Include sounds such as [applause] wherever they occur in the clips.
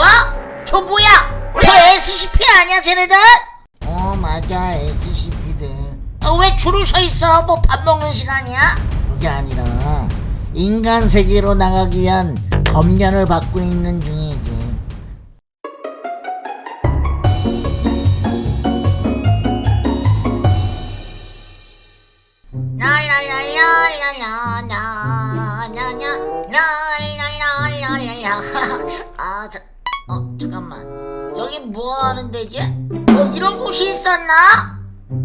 어? 저 뭐야? 저 SCP 아니야 쟤네들? 어 맞아 SCP들 어, 왜 줄을 서 있어? 뭐 밥 먹는 시간이야? 그게 아니라 인간 세계로 나가기 위한 검련을 받고 있는 중이지 하는 데지? 어 이런 곳이 있었나?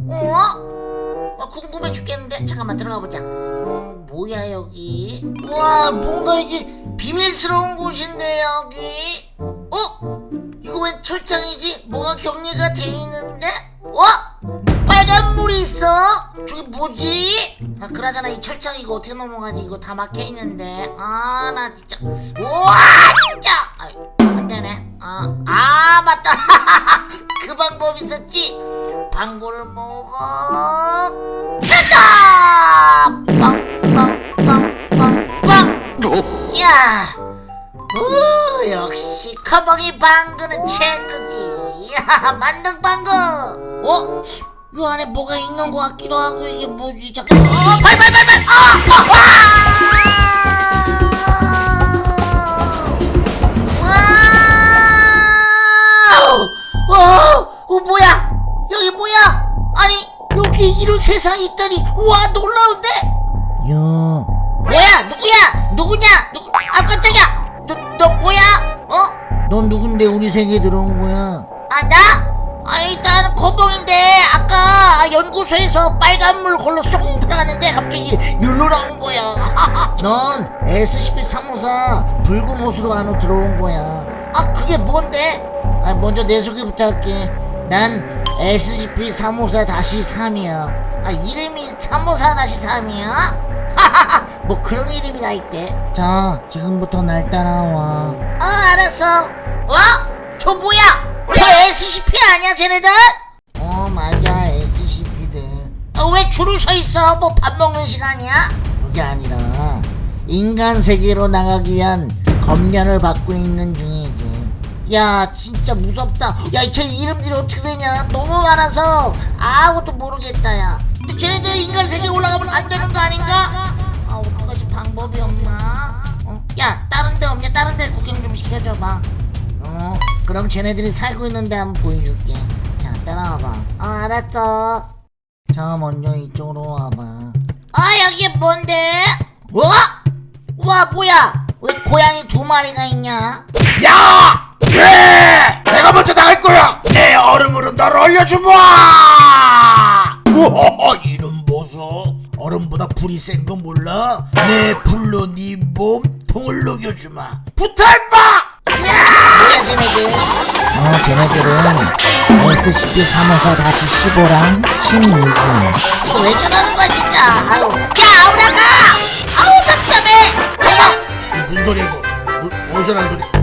어? 어 궁금해 죽겠는데 잠깐만 들어가 보자 어, 뭐야 여기 와 뭔가 이게 비밀스러운 곳인데 여기 어? 이거 왜 철장이지? 뭐가 격리가 돼 있는데? 어? 빨간 물이 있어? 저기 뭐지? 아 그나저나 이 철장 이거 어떻게 넘어가지? 이거 다 막혀 있는데 아 나 진짜 우와 진짜 아, 아 맞다. [laughs] 그 방법 있었지. 방구를 먹어 됐다! 빵빵빵빵빵. 야 우, 역시 커벙이 방구는 최고지. 야 만능 방구. 어? 이 안에 뭐가 있는 것 같기도 하고 이게 뭐지? 잠깐. 어 발발발발. 아! 와 세상이 있다니. 와 놀라운데? 야. 뭐야 누구야? 누구냐? 누구 아 깜짝이야. 너, 너 뭐야? 어? 넌 누군데 우리 세계에 들어온 거야? 아 나? 아니 나는 거봉인데 아까 아, 연구소에서 빨간물 걸로 쏙 들어갔는데 갑자기 율로 나온 거야. [laughs] 넌 SCP-354 붉은 옷으로 안으로 들어온 거야. 아 그게 뭔데? 아 먼저 내 소개부터 할게 난 SCP-354-3이야 아 이름이 354-3이야? 뭐 그런 이름이 다 있대 자 지금부터 날 따라와 어 알았어 어? 저 뭐야? 저 SCP 아니야 쟤네들? 어 맞아 SCP들 어, 왜 줄을 서 있어? 뭐 밥 먹는 시간이야? 그게 아니라 인간 세계로 나가기 위한 검련을 받고 있는 중이지 야 진짜 무섭다 야 쟤 이름들이 어떻게 되냐 너무 많아서 아무것도 모르겠다 야 근데 쟤네들 인간 세계에 올라가면 안 되는 거 아닌가? 아 어떡하지 방법이 없나? 어? 야 다른 데 없냐 다른 데 구경 좀 시켜줘봐 어 그럼 쟤네들이 살고 있는데 한번 보여줄게 자 따라와봐 어 알았어 자 먼저 이쪽으로 와봐 아 여기 뭔데? 어? 와 뭐야 왜 고양이 두 마리가 있냐? 야! 왜? 내가 먼저 나갈 거야! 내 얼음으로 너를 올려주마! 우와, 이름 보소. 얼음보다 불이 센거 몰라? 내 불로 네 몸통을 녹여주마. 붙어봐! 뭐야 쟤네들 어 쟤네들은 SCP-354-15랑 16이야 이거 왜 저러는 거야 진짜 아유 야 아우라가 아우 답답해 저거 무슨 소리야 이거? 무, 무슨 한 소리? 어? 저 뭐야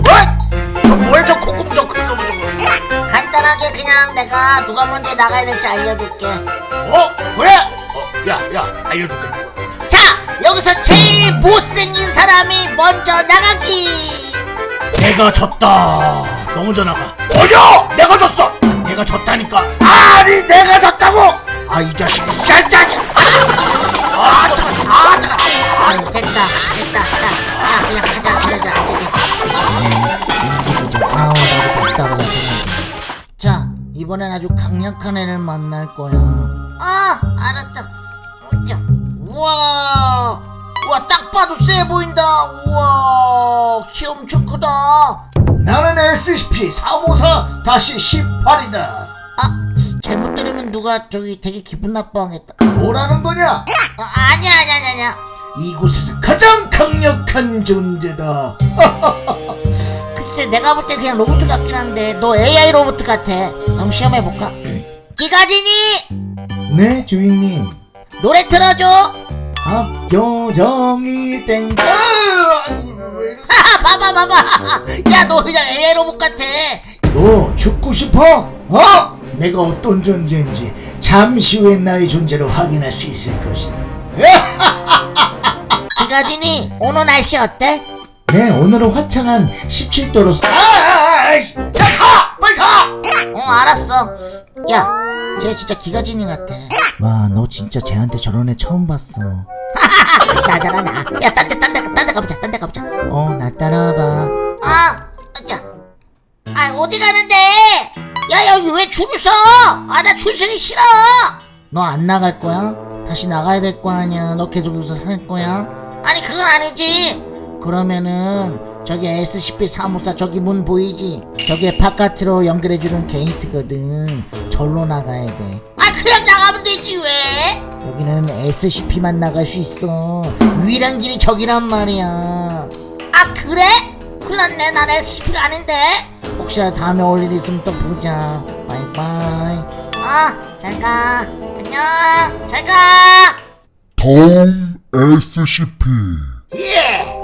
저 콧구멍 저큰놈 저거? 간단하게 그냥 내가 누가 먼저 나가야 될지 알려줄게 어? 그래? 어, 야, 야, 알려줄게. 자 여기서 제일 못생긴 사람이 먼저 나가기 내가 졌다. 너 먼저 나가. 어려! 내가 졌어. 내가 졌다니까. 아니, 내가 졌다고. 아, 이 자식. 짤짤. 아, 자, 아, 자. 아유 됐다 됐다 야, 야 그냥 가자 이번엔 아주 강력한 애를 만날 거야. 아 알았다. 자 우와. 우와 딱 봐도 세 보인다. 우와 키 엄청 크다. 나는 SCP-354 다시 18이다. 아 잘못 들으면 누가 저기 되게 기분 나빠하겠다. 뭐라는 거냐? 아, 아니야 아니야 아니야. 이곳에서 가장 강력한 존재다. [laughs] 글쎄 내가 볼 때 그냥 로봇 같긴 한데 너 AI 로봇 같아 한번 시험해볼까? 기가진이 네, 주인님. 노래 틀어줘 합교정이 땡. 아? 하하 [laughs] 봐봐 봐봐 야 너 그냥 AI 로봇 같아 너 죽고 싶어? 어? 내가 어떤 존재인지 잠시 후에 나의 존재를 확인할 수 있을 것이다. [laughs] 기가진이 오늘 날씨 어때? 네, 오늘은 화창한 17도로. 아, 아, 아, 알았어. 야쟤 진짜 기가진이 같아. 와 너 진짜 쟤한테 저런 애 처음 봤어. [laughs] 나잖아 나야 딴 데 딴 데 딴 데 가보자 딴 데 가보자. 어 나 따라와봐. 아 자. 아 어디 가는데? 야 여기 왜 줄을 서 아 나 줄 서기 싫어. 너 안 나갈 거야? 다시 나가야 될 거 아니야? 너 계속 여기서 살 거야? 아니 그건 아니지 그러면은 저기 SCP 사무사 저기 문 보이지? 저게 바깥으로 연결해주는 게이트거든. 절로 나가야 돼 아 그냥 나가면 되지 왜? 여기는 SCP만 나갈 수 있어. 유일한 길이 저기란 말이야. 아 그래? 큰일 났네. 난 SCP가 아닌데. 혹시나 다음에 올 일 있으면 또 보자. 바이바이. 아 잘가. 안녕. 잘가. 다음 SCP 예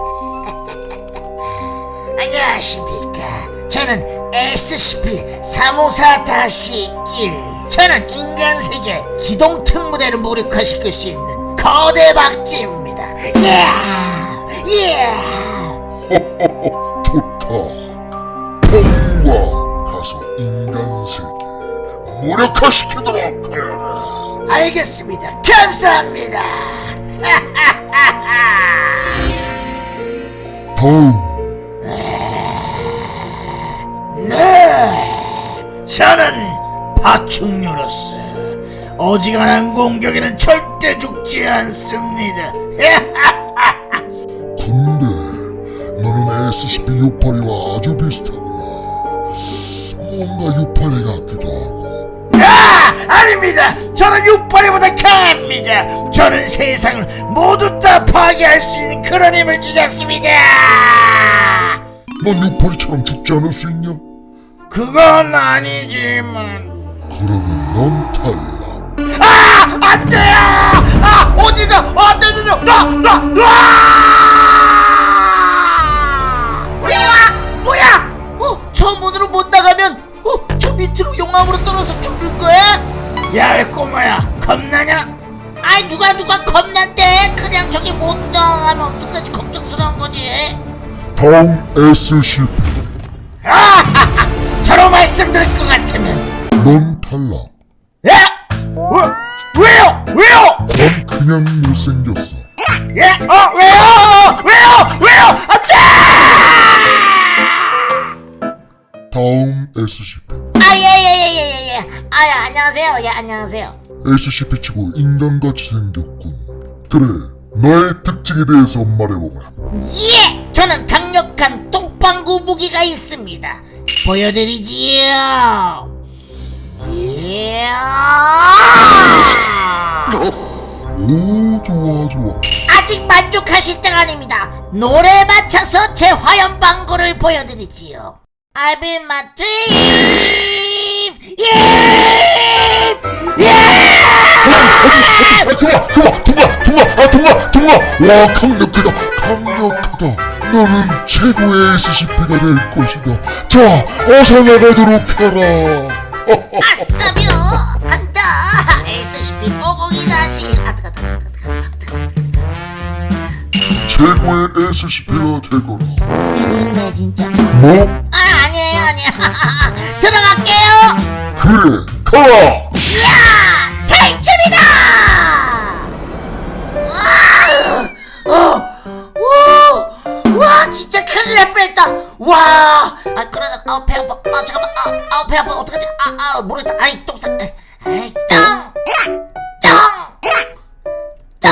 안녕하십니까 저는 SCP 354-1 저는 인간세계 기동특 무대를 무력화시킬 수 있는 거대 박쥐입니다 예 예. 좋다 봄과 가서 인간 세계 무력화시키도록 하여라 알겠습니다. 감사합니다. [laughs] 다음 저는 파충류로서 어지간한 공격에는 절대 죽지 않습니다. [laughs] 근데 너는 SCP-682와 아주 비슷하구나 뭔가 682 같기도 하고 아, 아닙니다. 저는 육파리보다 강합니다. 저는 세상을 모두 다 파괴할 수 있는 그런 힘을 지녔습니다. 넌 682처럼 죽지 않을 수 있냐? 그건 아니지만. 그러면 넌 탈락 아, 안 돼요! 아, 어디가, 안 되는요! 나, 나, 나! 우와! 뭐야? 어, 저 문으로 못 나가면 어, 저 밑으로 용암으로 떨어져 죽는 거야? 야, 이 꼬마야, 겁나냐? 아이 누가 누가 겁난데 그냥 저기 못 나가면 어떡하지 걱정스러운 거지. 다음 SCP [laughs] 저로 말씀드릴 것 같으면. 넌 탈락 예? 왜, 왜요? 왜요? 넌 그냥 못생겼어 예? 어, 왜요? 왜요? 왜요? 안 돼! 다음 SCP 아예예예예 예. 아 안녕하세요. 예 안녕하세요. SCP치고 인간같이 생겼군 그래 너의 특징에 대해서 말해보거라 예! 저는 강력한 똥방구 무기가 있습니다. 보여드리지요. 예. 오 좋아 좋아 아직 만족하실 때가 아닙니다. 노래에 맞춰서 제 화염 방구를 보여드리지요. I've been my dream. 예! 예! 아, 동아 동아 동아 동아 아 동아 동아 와 강력하다 강력하다 너는 최고의 SCP가 될 것이다 자 어서 나가도록 해라 아싸며 간다. SCP 502-1 아뜨 아뜨 아뜨 최고의 SCP가 되거라 되겠네 진짜. 뭐? 아 아니에요 아니에요. [laughs] 들어갈게요. 그래 가라 모르겠다. 아이, 똥 싸. 에이, 땅! 땅! 땅!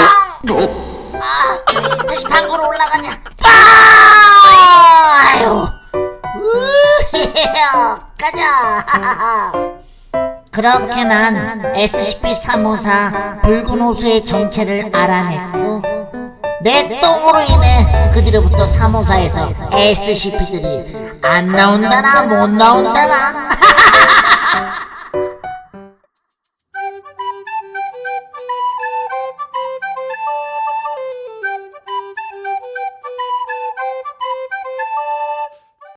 아, 다시 방구로 올라가냐? 빠! 아유. 우헤헤, 가자. 그렇게 난 SCP-354 붉은 호수의 정체를 알아냈고 내 똥으로 인해 그 뒤로부터 354에서 SCP들이 안 나온다나 못 나온다나 [laughs]